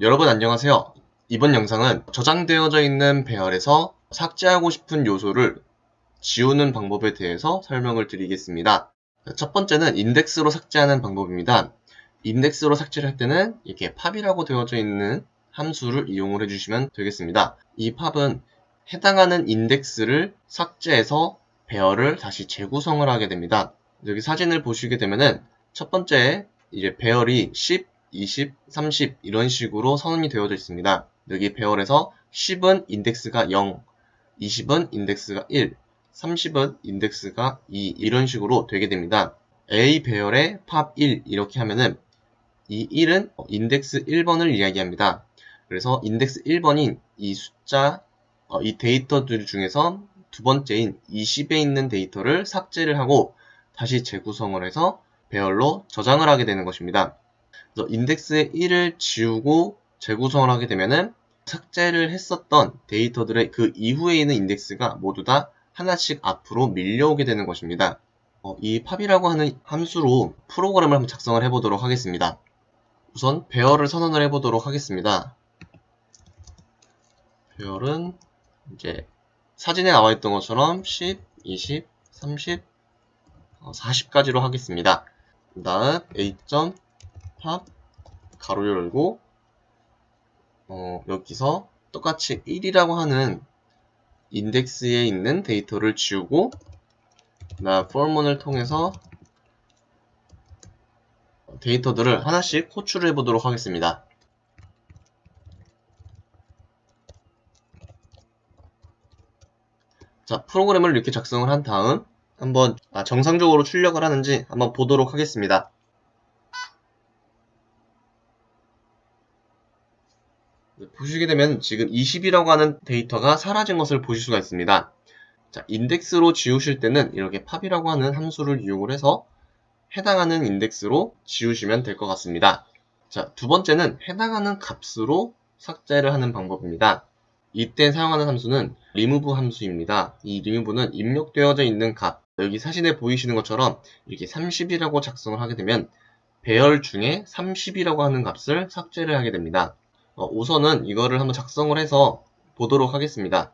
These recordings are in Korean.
여러분 안녕하세요. 이번 영상은 저장되어져 있는 배열에서 삭제하고 싶은 요소를 지우는 방법에 대해서 설명을 드리겠습니다. 첫 번째는 인덱스로 삭제하는 방법입니다. 인덱스로 삭제를 할 때는 이렇게 팝이라고 되어져 있는 함수를 이용을 해주시면 되겠습니다. 이 팝은 해당하는 인덱스를 삭제해서 배열을 다시 재구성을 하게 됩니다. 여기 사진을 보시게 되면은 첫 번째 이제 배열이 10, 20, 30 이런 식으로 선언이 되어져 있습니다. 여기 배열에서 10은 인덱스가 0, 20은 인덱스가 1, 30은 인덱스가 2 이런 식으로 되게 됩니다. A 배열의 팝1 이렇게 하면은 이 1은 인덱스 1번을 이야기합니다. 그래서 인덱스 1번인 이 숫자, 어, 이 데이터들 중에서 두 번째인 20에 있는 데이터를 삭제를 하고 다시 재구성을 해서 배열로 저장을 하게 되는 것입니다. 그래서 인덱스의 1을 지우고 재구성을 하게 되면은 삭제를 했었던 데이터들의 그 이후에 있는 인덱스가 모두 다 하나씩 앞으로 밀려오게 되는 것입니다. 어, 이 팝이라고 하는 함수로 프로그램을 한번 작성을 해보도록 하겠습니다. 우선 배열을 선언을 해보도록 하겠습니다. 배열은 이제 사진에 나와 있던 것처럼 10, 20, 30, 40까지로 하겠습니다. 그 다음 a 팝 가로 열고 어, 여기서 똑같이 1이라고 하는 인덱스에 있는 데이터를 지우고 나 for문을 통해서 데이터들을 하나씩 호출을 해보도록 하겠습니다. 자, 프로그램을 이렇게 작성을 한 다음 한번 아, 정상적으로 출력을 하는지 한번 보도록 하겠습니다. 보시게 되면 지금 20이라고 하는 데이터가 사라진 것을 보실 수가 있습니다. 자, 인덱스로 지우실 때는 이렇게 팝이라고 하는 함수를 이용을 해서 해당하는 인덱스로 지우시면 될 것 같습니다. 자, 두 번째는 해당하는 값으로 삭제를 하는 방법입니다. 이때 사용하는 함수는 remove 함수입니다. 이 remove는 입력되어져 있는 값, 여기 사진에 보이시는 것처럼 이렇게 30이라고 작성을 하게 되면 배열 중에 30이라고 하는 값을 삭제를 하게 됩니다. 어, 우선은 이거를 한번 작성을 해서 보도록 하겠습니다.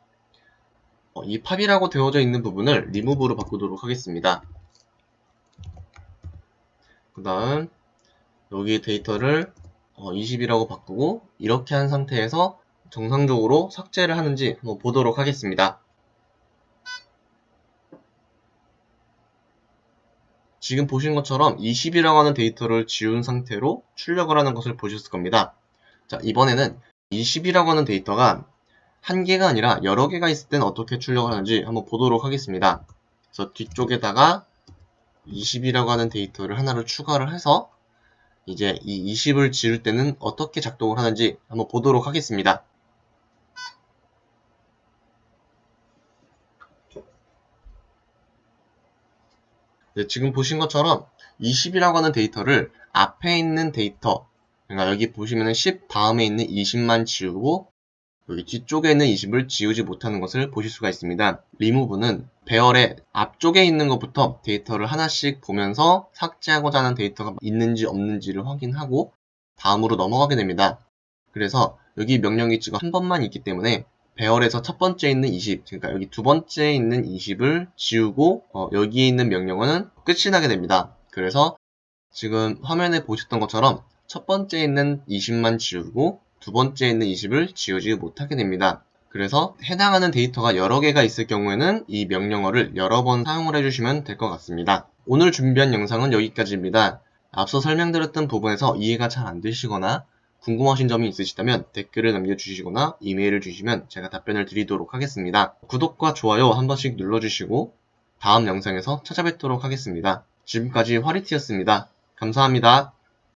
어, 이 팝이라고 되어져 있는 부분을 remove로 바꾸도록 하겠습니다. 그 다음 여기 데이터를 어, 20이라고 바꾸고 이렇게 한 상태에서 정상적으로 삭제를 하는지 한번 보도록 하겠습니다. 지금 보신 것처럼 20이라고 하는 데이터를 지운 상태로 출력을 하는 것을 보셨을 겁니다. 자, 이번에는 20이라고 하는 데이터가 한 개가 아니라 여러 개가 있을 때는 어떻게 출력을 하는지 한번 보도록 하겠습니다. 그래서 뒤쪽에다가 20이라고 하는 데이터를 하나를 추가를 해서 이제 이 20을 지울 때는 어떻게 작동을 하는지 한번 보도록 하겠습니다. 네, 지금 보신 것처럼 20이라고 하는 데이터를 앞에 있는 데이터 그러니까 여기 보시면은 10 다음에 있는 20만 지우고 여기 뒤쪽에 있는 20을 지우지 못하는 것을 보실 수가 있습니다. 리무브는 배열의 앞쪽에 있는 것부터 데이터를 하나씩 보면서 삭제하고자 하는 데이터가 있는지 없는지를 확인하고 다음으로 넘어가게 됩니다. 그래서 여기 명령이 지금 한 번만 있기 때문에 배열에서 첫 번째 있는 20, 그러니까 여기 두 번째 있는 20을 지우고 어, 여기에 있는 명령어는 끝이 나게 됩니다. 그래서 지금 화면에 보셨던 것처럼 첫 번째 있는 20만 지우고 두 번째 있는 20을 지우지 못하게 됩니다. 그래서 해당하는 데이터가 여러 개가 있을 경우에는 이 명령어를 여러 번 사용을 해주시면 될 것 같습니다. 오늘 준비한 영상은 여기까지입니다. 앞서 설명드렸던 부분에서 이해가 잘 안 되시거나 궁금하신 점이 있으시다면 댓글을 남겨주시거나 이메일을 주시면 제가 답변을 드리도록 하겠습니다. 구독과 좋아요 한 번씩 눌러주시고 다음 영상에서 찾아뵙도록 하겠습니다. 지금까지 화리티였습니다. 감사합니다.